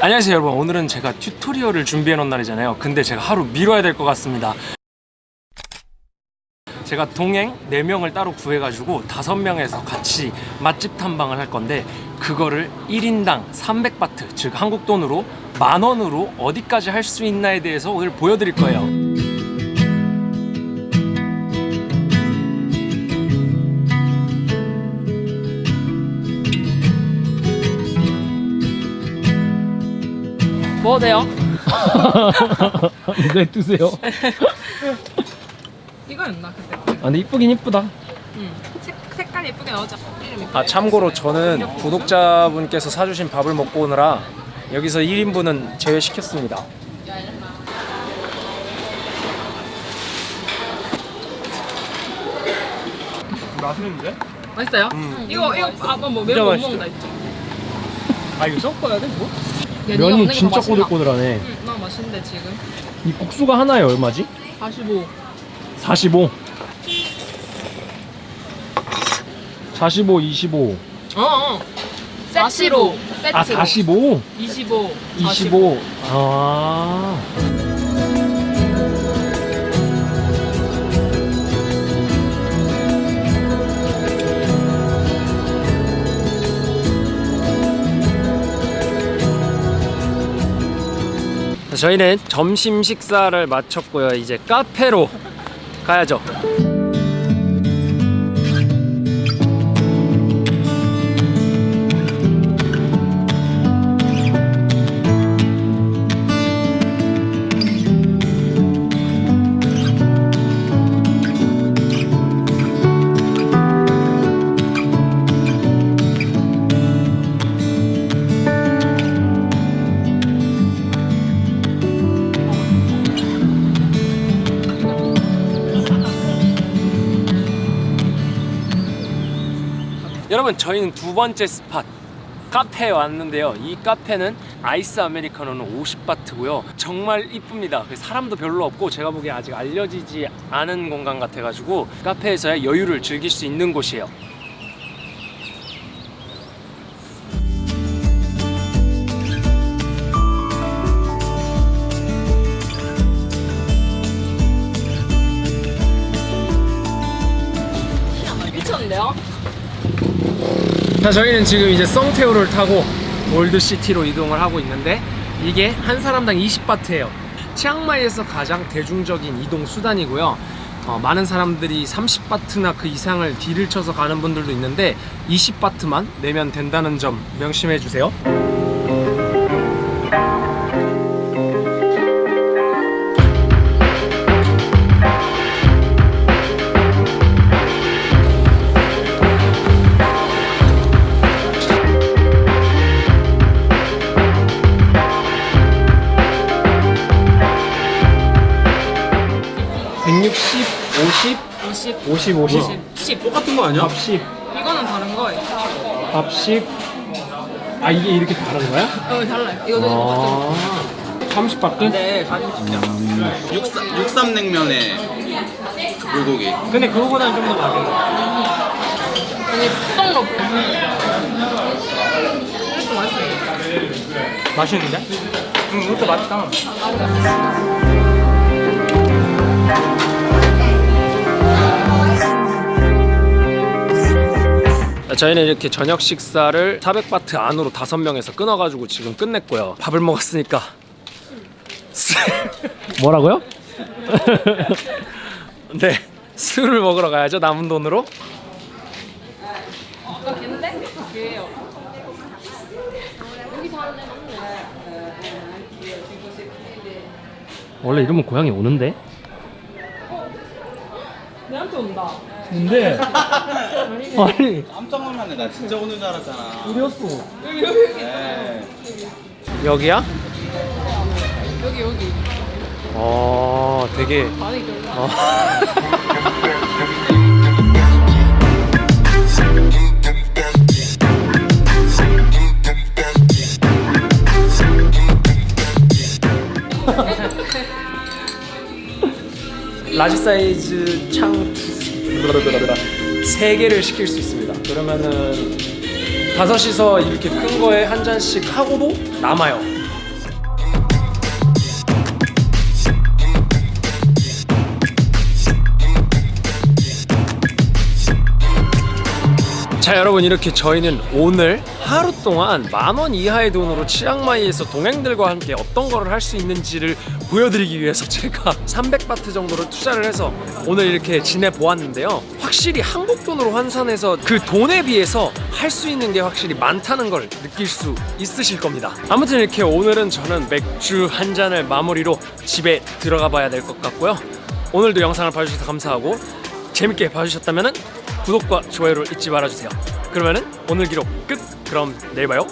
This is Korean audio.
안녕하세요 여러분. 오늘은 제가 튜토리얼을 준비해 놓은 날이잖아요. 근데 제가 하루 미뤄야 될 것 같습니다. 제가 동행 4명을 따로 구해가지고 5명에서 같이 맛집 탐방을 할 건데 그거를 1인당 300바트 즉 한국 돈으로 만 원으로 어디까지 할 수 있나에 대해서 오늘 보여드릴 거예요 뭐 돼요? 네 드세요 이거였나 그때? 아 근데 이쁘긴 이쁘다 응. 색, 색깔 예쁘게 예쁘게. 아 참고로 저는 구독자분께서 사주신 밥을 먹고 오느라 여기서 1인분은 제외시켰습니다 맛있는데? 맛있어요? 음. 이거 이거 아빠 뭐 매운 맛있어. 먹는다 했죠? 아 이거 섞어야 돼 뭐? 면이 진짜 꼬들꼬들하네 응, 나 맛있는데 지금. 이 국수가 하나에 얼마지? 45. 45 45, 25 어, 어. 세트로. 세트로. 아 45? 25. 25 아... 저희는 점심 식사를 마쳤고요. 이제 카페로 가야죠. 여러분 저희는 두 번째 스팟 카페에 왔는데요. 이 카페는 아이스 아메리카노는 50바트고요. 정말 이쁩니다. 그 사람도 별로 없고 제가 보기에 아직 알려지지 않은 공간 같아가지고 카페에서의 여유를 즐길 수 있는 곳이에요? 자 저희는 지금 이제 썽테오를 타고 올드시티로 이동을 하고 있는데 이게 한 사람당 20바트예요. 치앙마이에서 가장 대중적인 이동 수단이고요. 어, 많은 사람들이 30바트나 그 이상을 딜을 쳐서 가는 분들도 있는데 20바트만 내면 된다는 점 명심해 주세요 (160) (50) 50. 50 50 10. 똑같은 거 아니야? 밥 10, 이거는 다른 거예요. 밥 10. 아 이게 이렇게 다른 거야? 어, 달라요. 이거 되게 똑같은 아 30바트? 네, 사진 찍자. 육삼, 육삼 냉면에 불고기. 근데 그거보다는 좀더 맛있어 아니, 썩 높고. 이것도 맛있어요. 맛있는데? 음, 이것도 맛있다. 저희는 이렇게 저녁 식사를 400바트 안으로 5명에서 끊어가지고 지금 끝냈고요. 밥을 먹었으니까. 뭐라고요? 네, 술을 먹으러 가야죠. 남은 돈으로. 원래 이러면 고양이 오는데? 내한테 온다. 근데 아니 깜짝 놀랐네. 나 진짜 오는 줄 알았잖아. 우리였어. 네. 여기야? 여기, 여기. 어, 되게 반이 별로. 어. large 사이즈 창 3개를 시킬 수 있습니다. 그러면은 다섯이서 이렇게 큰 거에 한 잔씩 하고도 남아요. 자 여러분 이렇게 저희는 오늘 하루 동안 만 원 이하의 돈으로 치앙마이에서 동행들과 함께 어떤 거를 할 수 있는지를 보여드리기 위해서 제가 300바트 정도를 투자를 해서 오늘 이렇게 지내보았는데요. 확실히 한국 돈으로 환산해서 그 돈에 비해서 할 수 있는 게 확실히 많다는 걸 느낄 수 있으실 겁니다 아무튼 이렇게 오늘은 저는 맥주 한 잔을 마무리로 집에 들어가 봐야 될 것 같고요 오늘도 영상을 봐주셔서 감사하고 재밌게 봐주셨다면 구독과 좋아요를 잊지 말아주세요. 그러면 은 오늘 기록 끝. 그럼 내일 봐요.